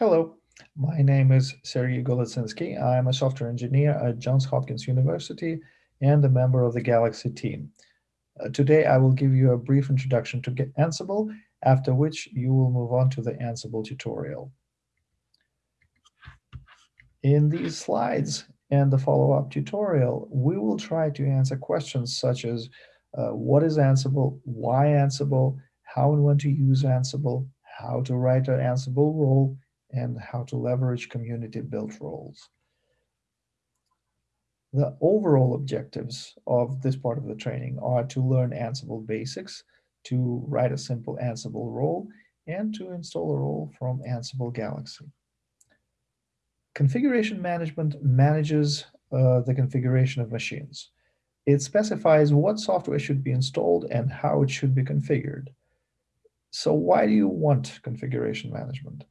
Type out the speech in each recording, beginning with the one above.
Hello, my name is Sergey Golitsynskiy. I'm a software engineer at Johns Hopkins University and a member of the Galaxy team. Uh, today, I will give you a brief introduction to Ansible, after which you will move on to the Ansible tutorial. In these slides and the follow-up tutorial, we will try to answer questions such as uh, what is Ansible, why Ansible, how and when to use Ansible, how to write an Ansible role, and how to leverage community-built roles. The overall objectives of this part of the training are to learn Ansible basics, to write a simple Ansible role, and to install a role from Ansible Galaxy. Configuration management manages uh, the configuration of machines. It specifies what software should be installed and how it should be configured. So why do you want configuration management?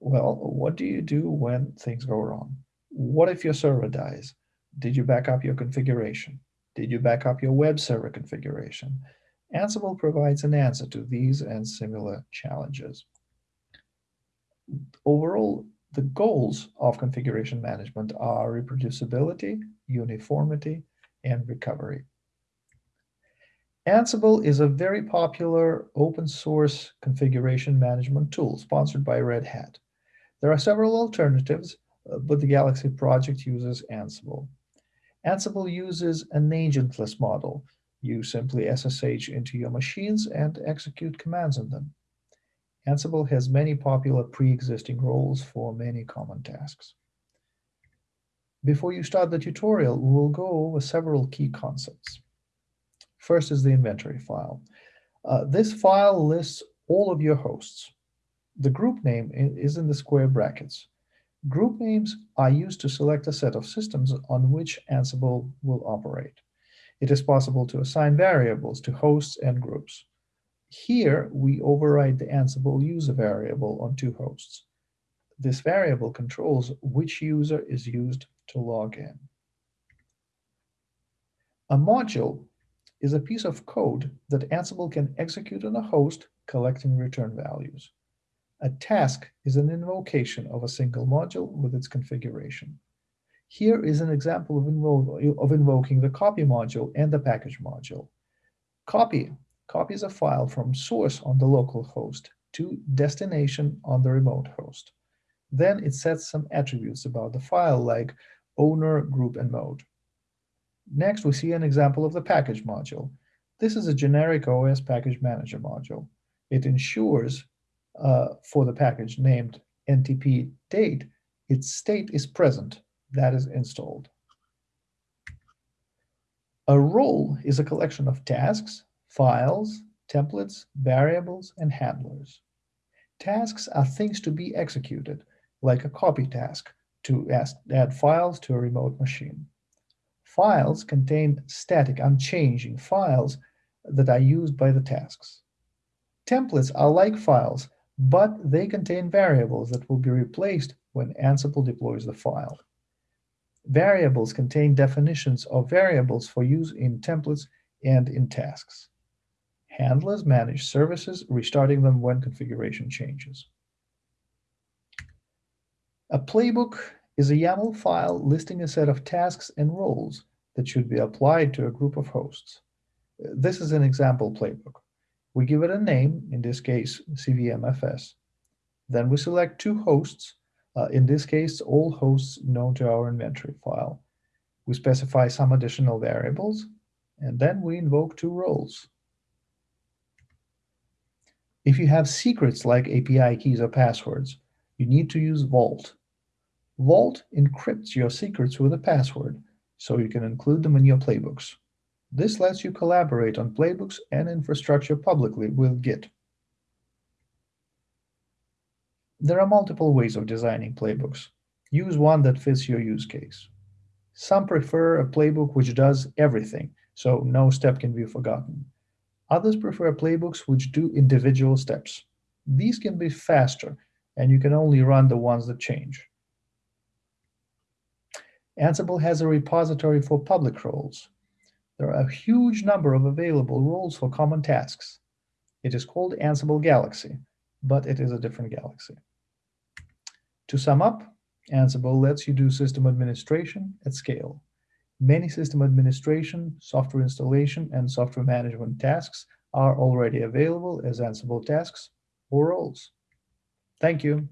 Well, what do you do when things go wrong? What if your server dies? Did you back up your configuration? Did you back up your web server configuration? Ansible provides an answer to these and similar challenges. Overall, the goals of configuration management are reproducibility, uniformity, and recovery. Ansible is a very popular open source configuration management tool sponsored by Red Hat. There are several alternatives, uh, but the Galaxy project uses Ansible. Ansible uses an agentless model. You simply SSH into your machines and execute commands in them. Ansible has many popular pre-existing roles for many common tasks. Before you start the tutorial, we will go over several key concepts. First is the inventory file. Uh, this file lists all of your hosts. The group name is in the square brackets. Group names are used to select a set of systems on which Ansible will operate. It is possible to assign variables to hosts and groups. Here, we override the Ansible user variable on two hosts. This variable controls which user is used to log in. A module is a piece of code that Ansible can execute on a host collecting return values. A task is an invocation of a single module with its configuration. Here is an example of, invo of invoking the copy module and the package module. Copy copies a file from source on the local host to destination on the remote host. Then it sets some attributes about the file like owner, group, and mode. Next, we see an example of the package module. This is a generic OS package manager module. It ensures uh, for the package named ntp date, its state is present, that is installed. A role is a collection of tasks, files, templates, variables, and handlers. Tasks are things to be executed, like a copy task to add files to a remote machine. Files contain static, unchanging files that are used by the tasks. Templates are like files but they contain variables that will be replaced when Ansible deploys the file. Variables contain definitions of variables for use in templates and in tasks. Handlers manage services, restarting them when configuration changes. A playbook is a YAML file listing a set of tasks and roles that should be applied to a group of hosts. This is an example playbook. We give it a name, in this case, CVMFS. Then we select two hosts, uh, in this case, all hosts known to our inventory file. We specify some additional variables, and then we invoke two roles. If you have secrets like API keys or passwords, you need to use Vault. Vault encrypts your secrets with a password, so you can include them in your playbooks. This lets you collaborate on playbooks and infrastructure publicly with Git. There are multiple ways of designing playbooks. Use one that fits your use case. Some prefer a playbook which does everything, so no step can be forgotten. Others prefer playbooks which do individual steps. These can be faster, and you can only run the ones that change. Ansible has a repository for public roles. There are a huge number of available roles for common tasks. It is called Ansible Galaxy, but it is a different galaxy. To sum up, Ansible lets you do system administration at scale. Many system administration, software installation, and software management tasks are already available as Ansible tasks or roles. Thank you.